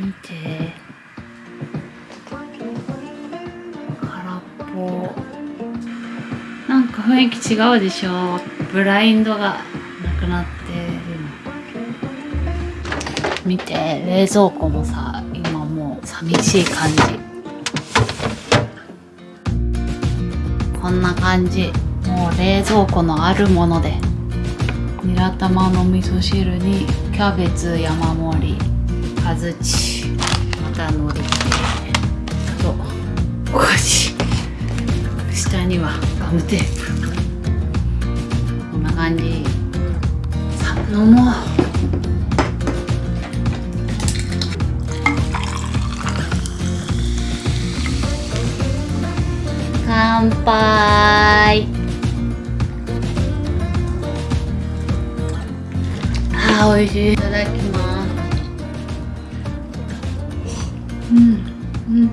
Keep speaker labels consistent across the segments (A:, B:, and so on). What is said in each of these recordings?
A: 見て。空っぽ。なんか雰囲気違うでしょ。ブラインドがなくなってるの。見て。冷蔵庫もさ今もう寂しい感じ。こんな感じ。もう冷蔵庫のあるもので。ニラ玉の味噌汁にキャベツ山盛り。かずちまたのり切あとお菓子下にはガムテープこんな感じさあ飲もう乾杯。あー美味しい。いただきうん。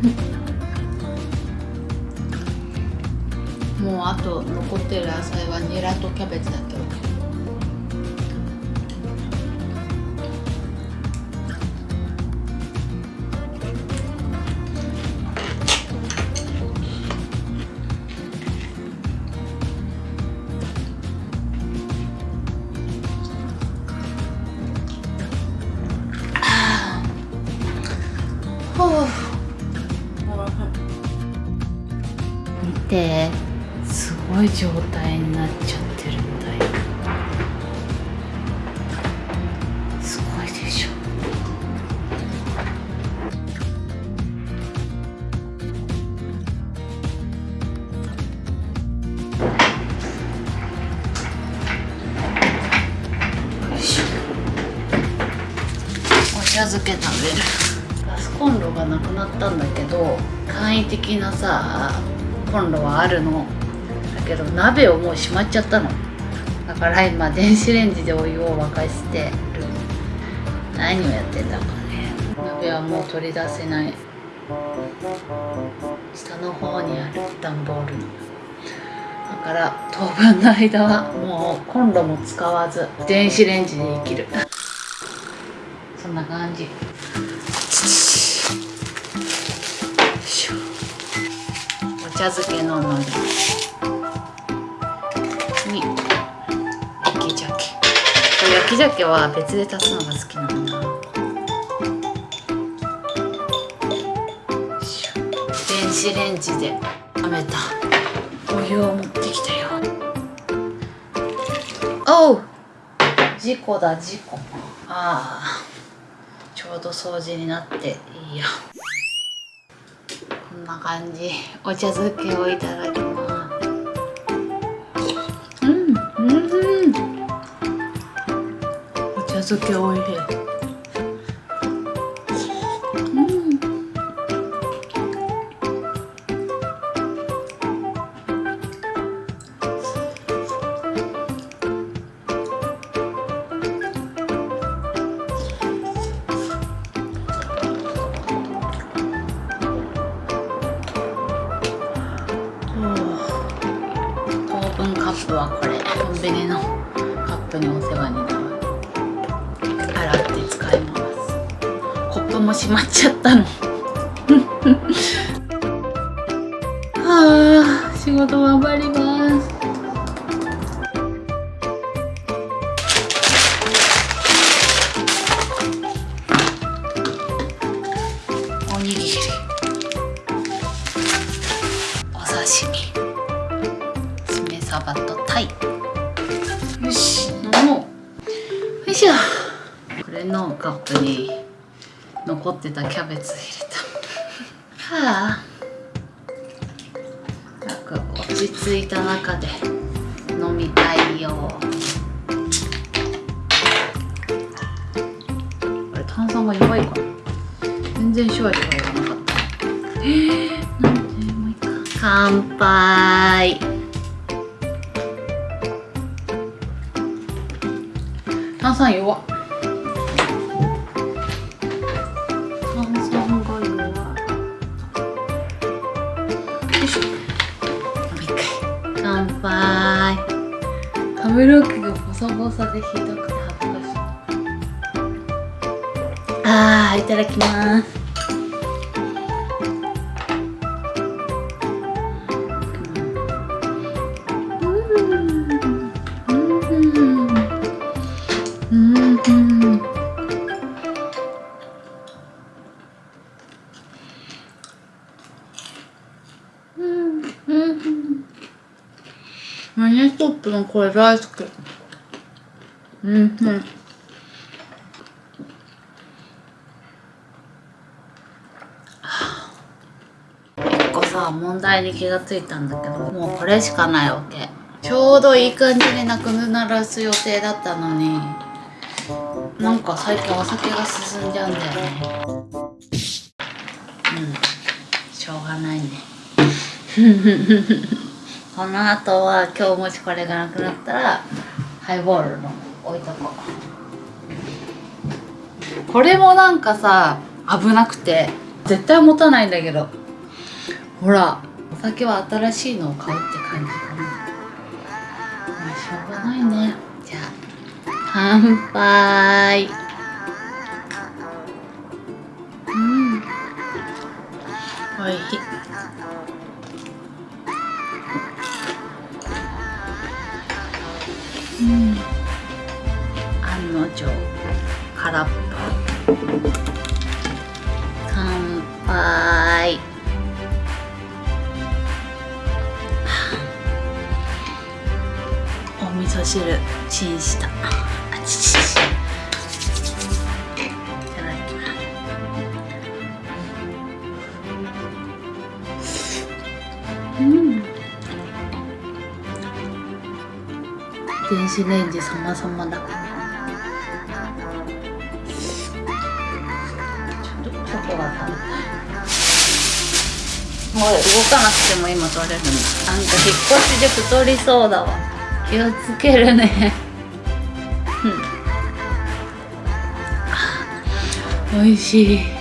A: もうあと残ってる野菜はニラとキャベツだけ。どてすごい状態になっちゃってるんだよすごいでしょ。お茶漬け食べる。ガスコンロがなくなったんだけど簡易的なさコンロはあるの。だけど鍋をもうしまっちゃったの。だから今電子レンジでお湯を沸かしてる。何をやってんだかね。鍋はもう取り出せない。下の方にある段ボール。のだから当分の間はもうコンロも使わず電子レンジで生きる。そんな感じ。茶漬けののりに焼き鮭。焼き鮭は別で足すのが好きなんだ。電子レンジで冷めた。お湯を持ってきたよ。おう！事故だ事故。ああ。ちょうど掃除になっていいや。んな感じ。お茶漬けをいただきます。うんうん。お茶漬けおいしい。プンカップはこれコンビニのカップにお世話になる。洗って使います。コップも閉まっちゃったの。は あ仕事頑張ります。カップに残ってたキャベツ入れた。はあ。なんか落ち着いた中で飲みたいよ。これ炭酸が弱いかな。全然シュワシュワいらなかった。えー、なんでもういいか乾杯。炭酸弱。っ髪の毛がボサボサでひどくて恥ずかしい。あーいただきます。うんうん。マネストップのこれ大好きうんうん。一個さ問題に気がついたんだけどもうこれしかないわけ。ちょうどいい感じになくならす予定だったのに。なんか最近お酒が進んじゃうんだよね。うん。しょうがないね この後は今日もしこれがなくなったらハイボールの置いとこう。これもなんかさ危なくて絶対持たないんだけど。ほらお酒は新しいのを買うって感じかな。まあしょうがないね。じゃあ乾杯。うん。おいしい。案の定空っぽ。乾杯。お味噌汁チンした。あちちち。うん。電子レンジ様々だから。ょっとチョコが食べたもう動かなくても今取れるんだなんか引っ越しで太りそうだわ。気をつけるね。うん。美味しい。